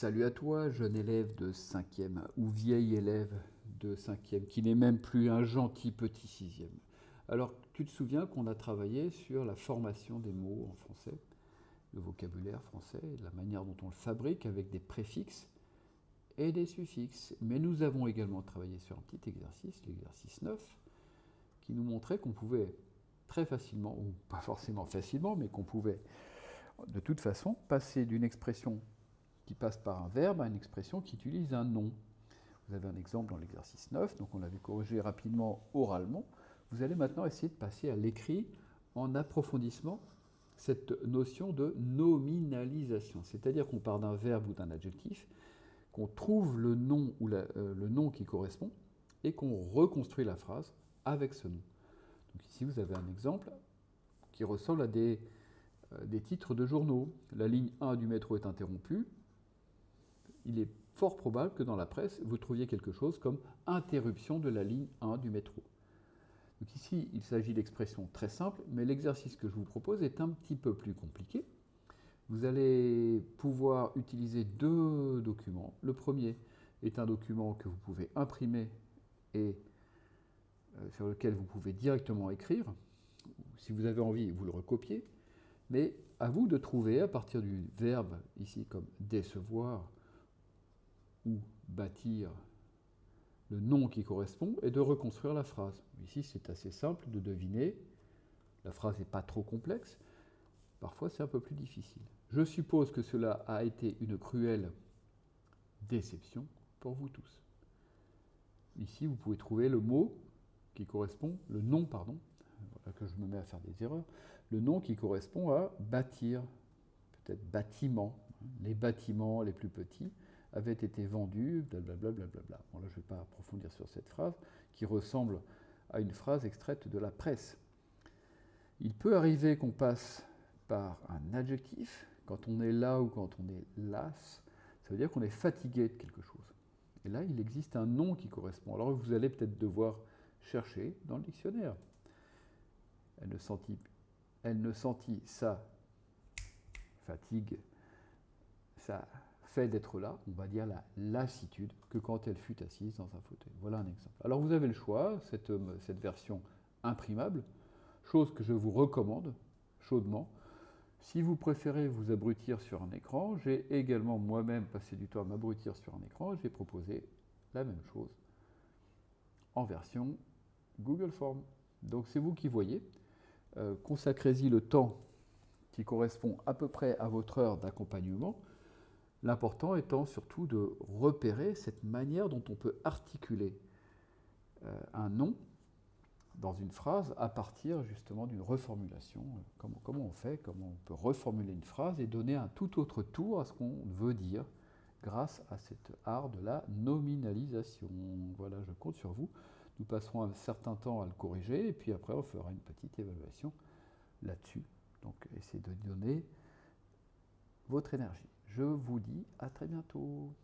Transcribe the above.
Salut à toi, jeune élève de 5e ou vieil élève de 5e qui n'est même plus un gentil petit 6e. Alors, tu te souviens qu'on a travaillé sur la formation des mots en français, le vocabulaire français, la manière dont on le fabrique avec des préfixes et des suffixes. Mais nous avons également travaillé sur un petit exercice, l'exercice 9, qui nous montrait qu'on pouvait très facilement, ou pas forcément facilement, mais qu'on pouvait de toute façon passer d'une expression qui passe par un verbe à une expression qui utilise un nom. Vous avez un exemple dans l'exercice 9, donc on l'avait corrigé rapidement oralement. Vous allez maintenant essayer de passer à l'écrit en approfondissement cette notion de nominalisation. C'est-à-dire qu'on part d'un verbe ou d'un adjectif, qu'on trouve le nom, ou euh, le nom qui correspond, et qu'on reconstruit la phrase avec ce nom. Donc ici, vous avez un exemple qui ressemble à des, euh, des titres de journaux. La ligne 1 du métro est interrompue, il est fort probable que dans la presse, vous trouviez quelque chose comme interruption de la ligne 1 du métro. Donc ici, il s'agit d'expressions très simples, mais l'exercice que je vous propose est un petit peu plus compliqué. Vous allez pouvoir utiliser deux documents. Le premier est un document que vous pouvez imprimer et euh, sur lequel vous pouvez directement écrire. Si vous avez envie, vous le recopiez. Mais à vous de trouver, à partir du verbe ici comme décevoir, ou bâtir le nom qui correspond et de reconstruire la phrase. Ici, c'est assez simple de deviner. La phrase n'est pas trop complexe. Parfois, c'est un peu plus difficile. Je suppose que cela a été une cruelle déception pour vous tous. Ici, vous pouvez trouver le mot qui correspond, le nom, pardon, voilà que je me mets à faire des erreurs, le nom qui correspond à bâtir, peut-être bâtiment, les bâtiments les plus petits, avait été vendu, blablabla. Bla bon, là, je ne vais pas approfondir sur cette phrase, qui ressemble à une phrase extraite de la presse. Il peut arriver qu'on passe par un adjectif, quand on est là ou quand on est las, ça veut dire qu'on est fatigué de quelque chose. Et là, il existe un nom qui correspond. Alors vous allez peut-être devoir chercher dans le dictionnaire. Elle ne sentit, elle ne sentit sa fatigue, sa fait d'être là, on va dire la lassitude, que quand elle fut assise dans un fauteuil. Voilà un exemple. Alors vous avez le choix, cette, euh, cette version imprimable, chose que je vous recommande chaudement. Si vous préférez vous abrutir sur un écran, j'ai également moi-même passé du temps à m'abrutir sur un écran, j'ai proposé la même chose en version Google Form. Donc c'est vous qui voyez. Euh, consacrez-y le temps qui correspond à peu près à votre heure d'accompagnement. L'important étant surtout de repérer cette manière dont on peut articuler euh, un nom dans une phrase à partir justement d'une reformulation. Comment, comment, on fait, comment on peut reformuler une phrase et donner un tout autre tour à ce qu'on veut dire grâce à cet art de la nominalisation. Voilà, je compte sur vous. Nous passerons un certain temps à le corriger et puis après on fera une petite évaluation là-dessus. Donc essayez de donner votre énergie. Je vous dis à très bientôt.